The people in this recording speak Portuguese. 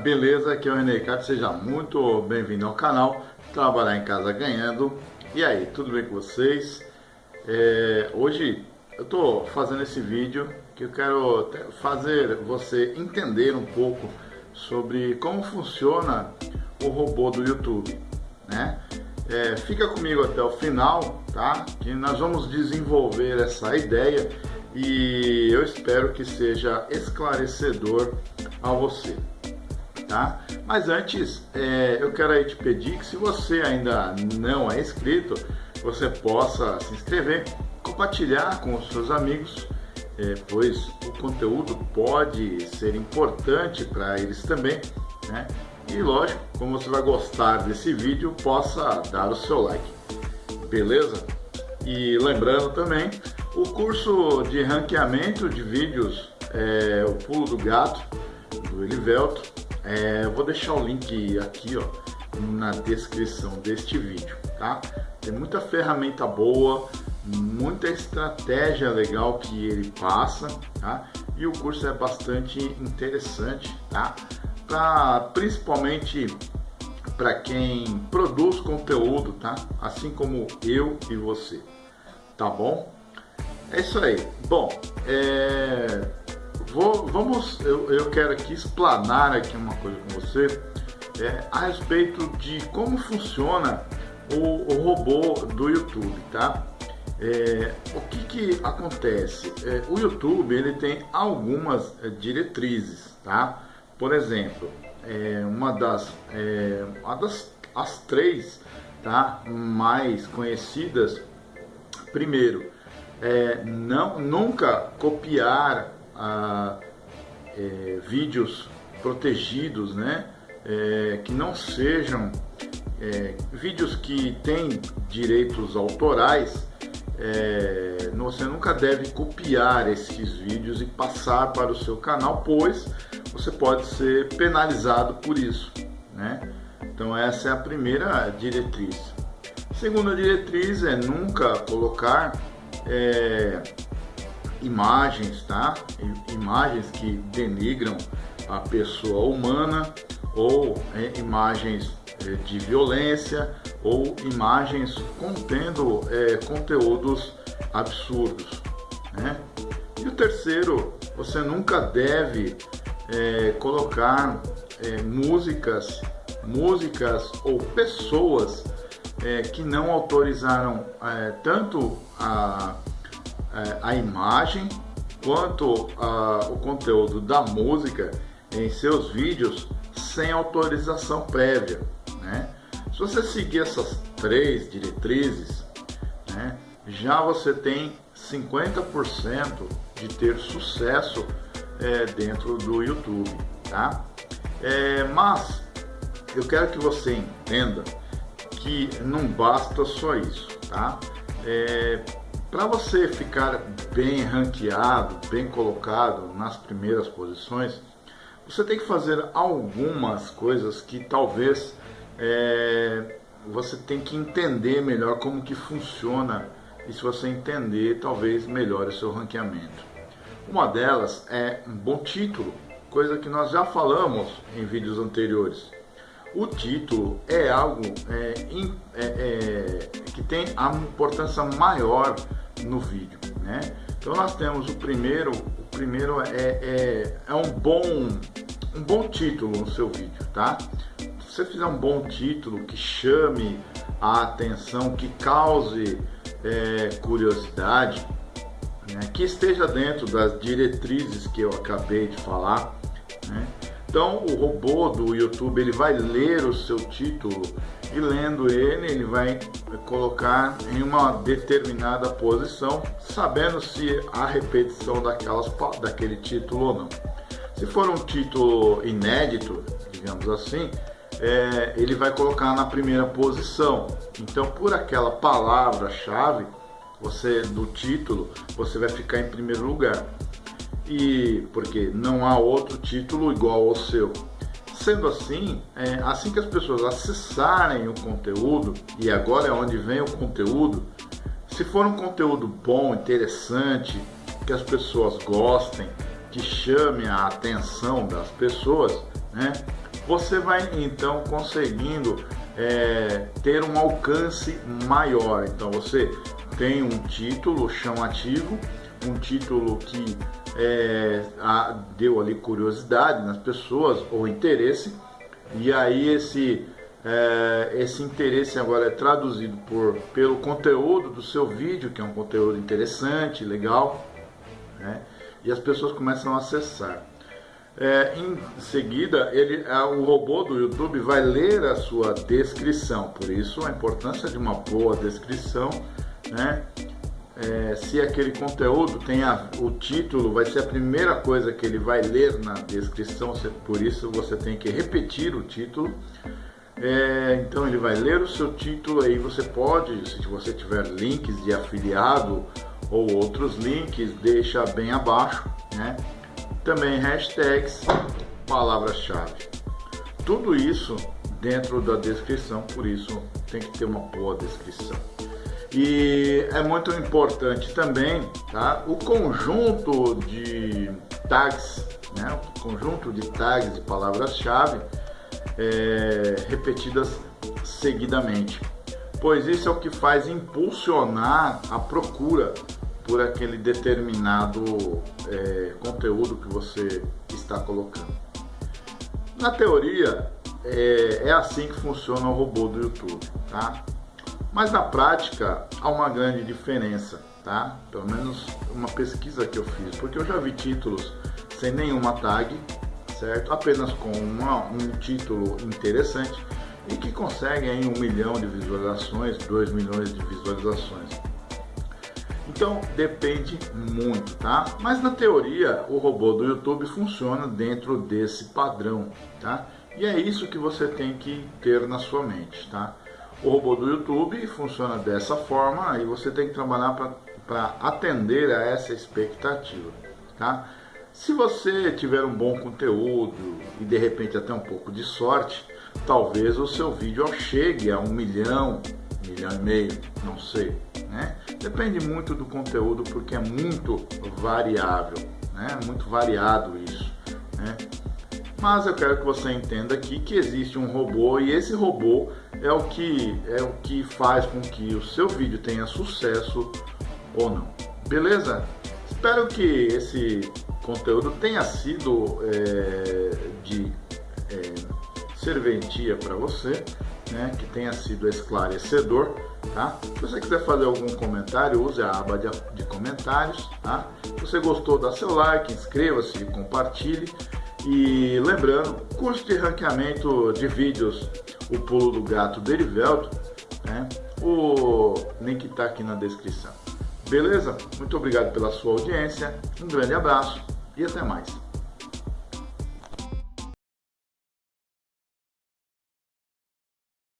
beleza? Aqui é o René Ricardo, seja muito bem-vindo ao canal Trabalhar em Casa Ganhando. E aí, tudo bem com vocês? É, hoje eu estou fazendo esse vídeo que eu quero fazer você entender um pouco sobre como funciona o robô do YouTube, né? É, fica comigo até o final, tá? Que nós vamos desenvolver essa ideia e eu espero que seja esclarecedor a você, tá? Mas antes, é, eu quero aí te pedir que se você ainda não é inscrito, você possa se inscrever, compartilhar com os seus amigos, é, pois o conteúdo pode ser importante para eles também, né? E lógico, como você vai gostar desse vídeo, possa dar o seu like, beleza? E lembrando também, o curso de ranqueamento de vídeos, é, o pulo do gato, do Elivelto, é, vou deixar o link aqui ó, na descrição deste vídeo, tá? Tem muita ferramenta boa, muita estratégia legal que ele passa, tá? E o curso é bastante interessante, tá? Pra, principalmente para quem produz conteúdo, tá? Assim como eu e você, tá bom? É isso aí. Bom, é... Vou, vamos, eu, eu quero aqui explanar aqui uma coisa com você é, a respeito de como funciona o, o robô do YouTube, tá? É, o que, que acontece? É, o YouTube ele tem algumas é, diretrizes, tá? Por exemplo, é, uma das, é, uma das as três, tá? Mais conhecidas. Primeiro, é, não, nunca copiar a, é, vídeos protegidos, né? É, que não sejam é, vídeos que têm direitos autorais, é, você nunca deve copiar esses vídeos e passar para o seu canal, pois você pode ser penalizado por isso, né? Então essa é a primeira diretriz. Segunda diretriz é nunca colocar é, imagens, tá? Imagens que denigram a pessoa humana ou é, imagens é, de violência ou imagens contendo é, conteúdos absurdos, né? E o terceiro, você nunca deve é, colocar é, músicas, músicas ou pessoas é, que não autorizaram tanto a é, a imagem quanto a, o conteúdo da música em seus vídeos sem autorização prévia. Né? Se você seguir essas três diretrizes, né, já você tem 50% de ter sucesso é, dentro do YouTube. Tá? É, mas eu quero que você entenda que não basta só isso. Tá? É, para você ficar bem ranqueado, bem colocado nas primeiras posições, você tem que fazer algumas coisas que talvez é, você tem que entender melhor como que funciona e se você entender, talvez melhore o seu ranqueamento. Uma delas é um bom título, coisa que nós já falamos em vídeos anteriores. O título é algo é, é, que tem a importância maior no vídeo, né? Então nós temos o primeiro, o primeiro é, é, é um bom um bom título no seu vídeo, tá? Se você fizer um bom título que chame a atenção, que cause é, curiosidade, né? que esteja dentro das diretrizes que eu acabei de falar? Então o robô do YouTube ele vai ler o seu título e lendo ele, ele vai colocar em uma determinada posição, sabendo se há repetição daquelas, daquele título ou não. Se for um título inédito, digamos assim, é, ele vai colocar na primeira posição. Então, por aquela palavra-chave, você do título, você vai ficar em primeiro lugar. E porque não há outro título igual ao seu. Sendo assim, é, assim que as pessoas acessarem o conteúdo, e agora é onde vem o conteúdo, se for um conteúdo bom, interessante, que as pessoas gostem, que chame a atenção das pessoas, né? você vai então conseguindo é, ter um alcance maior. Então você tem um título chamativo, um título que é, a, deu ali curiosidade nas pessoas ou interesse, e aí esse, é, esse interesse agora é traduzido por, pelo conteúdo do seu vídeo, que é um conteúdo interessante, legal, né? e as pessoas começam a acessar. É, em seguida, ele, o robô do YouTube vai ler a sua descrição, por isso a importância de uma boa descrição, né? É, se aquele conteúdo tem a, o título, vai ser a primeira coisa que ele vai ler na descrição, por isso você tem que repetir o título. É, então ele vai ler o seu título, aí você pode, se você tiver links de afiliado ou outros links, deixa bem abaixo, né? Também hashtags, palavras-chave. Tudo isso dentro da descrição, por isso tem que ter uma boa descrição. E é muito importante também tá, o conjunto de tags, né, o conjunto de tags de palavras-chave é, repetidas seguidamente, pois isso é o que faz impulsionar a procura por aquele determinado é, conteúdo que você está colocando. Na teoria, é, é, assim que funciona o robô do YouTube, tá? Mas na prática há uma grande diferença, tá? Pelo menos uma pesquisa que eu fiz, porque eu já vi títulos sem nenhuma tag, certo? Apenas com uma, um título interessante e que conseguem um milhão de visualizações, dois milhões de visualizações. Então depende muito, tá? Mas na teoria o robô do YouTube funciona dentro desse padrão, tá? E é isso que você tem que ter na sua mente, tá? O robô do YouTube funciona dessa forma e você tem que trabalhar para atender a essa expectativa, tá? Se você tiver um bom conteúdo e de repente até um pouco de sorte, talvez o seu vídeo chegue a um milhão, milhão e meio, não sei, né? Depende muito do conteúdo porque é muito variável, né? Muito variado isso? Mas eu quero que você entenda aqui que existe um robô e esse robô é o que é o que faz com que o seu vídeo tenha sucesso ou não. Beleza? Espero que esse conteúdo tenha sido é, de é, serventia para você né, que tenha sido esclarecedor, tá? Se você quiser fazer algum comentário, use a aba de, de comentários, tá? Se você gostou, dá seu like, inscreva-se, compartilhe. E lembrando, curso de ranqueamento de vídeos, o pulo do gato Derivelto, né? O link está aqui na descrição. Beleza? Muito obrigado pela sua audiência, um grande abraço e até mais.